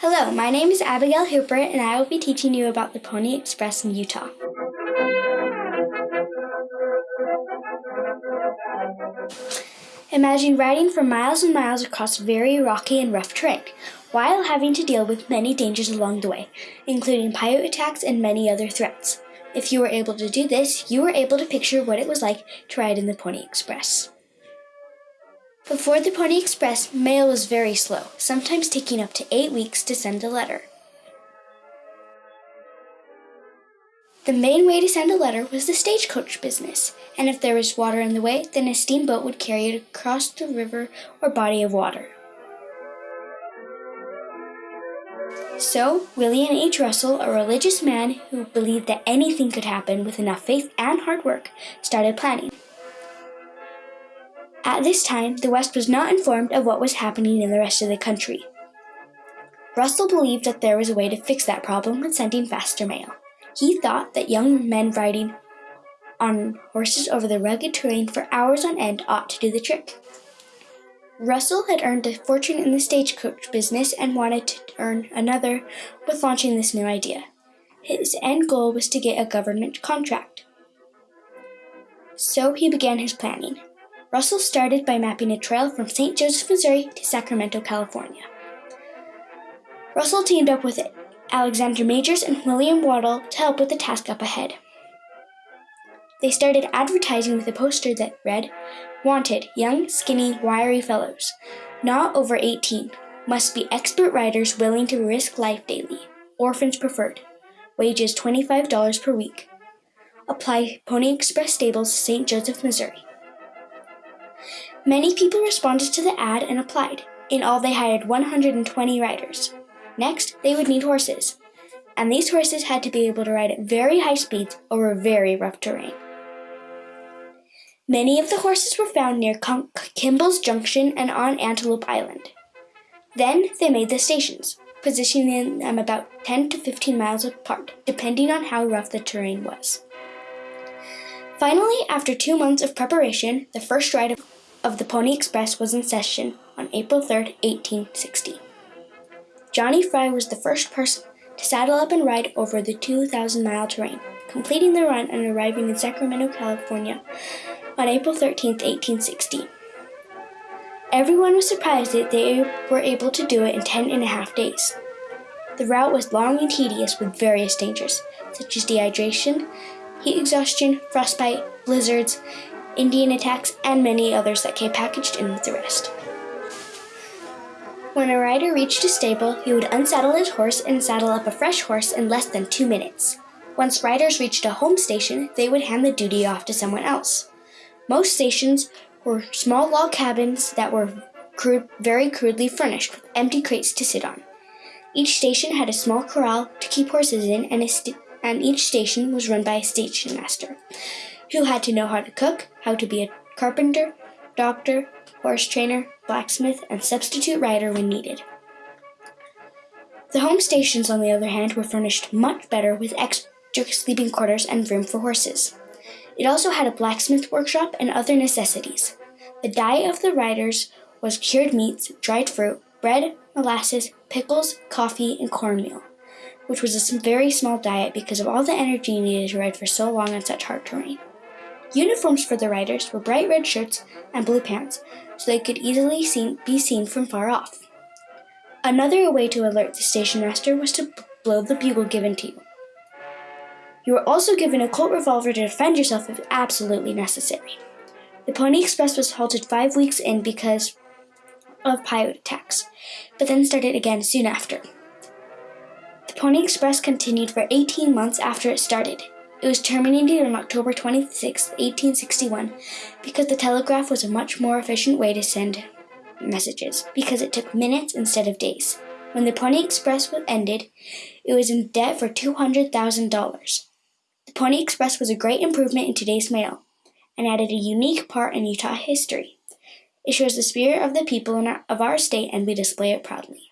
Hello, my name is Abigail Hooper and I will be teaching you about the Pony Express in Utah. Imagine riding for miles and miles across very rocky and rough terrain, while having to deal with many dangers along the way, including Paiute attacks and many other threats. If you were able to do this, you were able to picture what it was like to ride in the Pony Express. Before the Pony Express, mail was very slow, sometimes taking up to eight weeks to send a letter. The main way to send a letter was the stagecoach business, and if there was water in the way, then a steamboat would carry it across the river or body of water. So, William H. Russell, a religious man who believed that anything could happen with enough faith and hard work, started planning. At this time, the West was not informed of what was happening in the rest of the country. Russell believed that there was a way to fix that problem with sending faster mail. He thought that young men riding on horses over the rugged terrain for hours on end ought to do the trick. Russell had earned a fortune in the stagecoach business and wanted to earn another with launching this new idea. His end goal was to get a government contract. So he began his planning. Russell started by mapping a trail from St. Joseph, Missouri to Sacramento, California. Russell teamed up with Alexander Majors and William Waddell to help with the task up ahead. They started advertising with a poster that read, Wanted, young, skinny, wiry fellows, not over 18, must be expert riders willing to risk life daily, orphans preferred, wages $25 per week. Apply Pony Express Stables, St. Joseph, Missouri. Many people responded to the ad and applied. In all, they hired 120 riders. Next, they would need horses. And these horses had to be able to ride at very high speeds over very rough terrain. Many of the horses were found near Kimball's Junction and on Antelope Island. Then they made the stations, positioning them about 10 to 15 miles apart, depending on how rough the terrain was. Finally, after two months of preparation, the first ride of of the Pony Express was in session on April 3, 1860. Johnny Fry was the first person to saddle up and ride over the 2,000 mile terrain, completing the run and arriving in Sacramento, California on April 13, 1860. Everyone was surprised that they were able to do it in ten and a half days. The route was long and tedious with various dangers, such as dehydration, heat exhaustion, frostbite, blizzards, Indian attacks, and many others that came packaged in with the rest. When a rider reached a stable, he would unsaddle his horse and saddle up a fresh horse in less than two minutes. Once riders reached a home station, they would hand the duty off to someone else. Most stations were small log cabins that were crude, very crudely furnished with empty crates to sit on. Each station had a small corral to keep horses in, and, and each station was run by a station master who had to know how to cook, how to be a carpenter, doctor, horse trainer, blacksmith, and substitute rider when needed. The home stations, on the other hand, were furnished much better with extra sleeping quarters and room for horses. It also had a blacksmith workshop and other necessities. The diet of the riders was cured meats, dried fruit, bread, molasses, pickles, coffee, and cornmeal, which was a very small diet because of all the energy needed to ride for so long on such hard terrain. Uniforms for the riders were bright red shirts and blue pants, so they could easily seen, be seen from far off. Another way to alert the station master was to blow the bugle given to you. You were also given a Colt revolver to defend yourself if absolutely necessary. The Pony Express was halted five weeks in because of Paiute attacks, but then started again soon after. The Pony Express continued for 18 months after it started, it was terminated on October 26, 1861, because the telegraph was a much more efficient way to send messages, because it took minutes instead of days. When the Pony Express was ended, it was in debt for $200,000. The Pony Express was a great improvement in today's mail and added a unique part in Utah history. It shows the spirit of the people our, of our state and we display it proudly.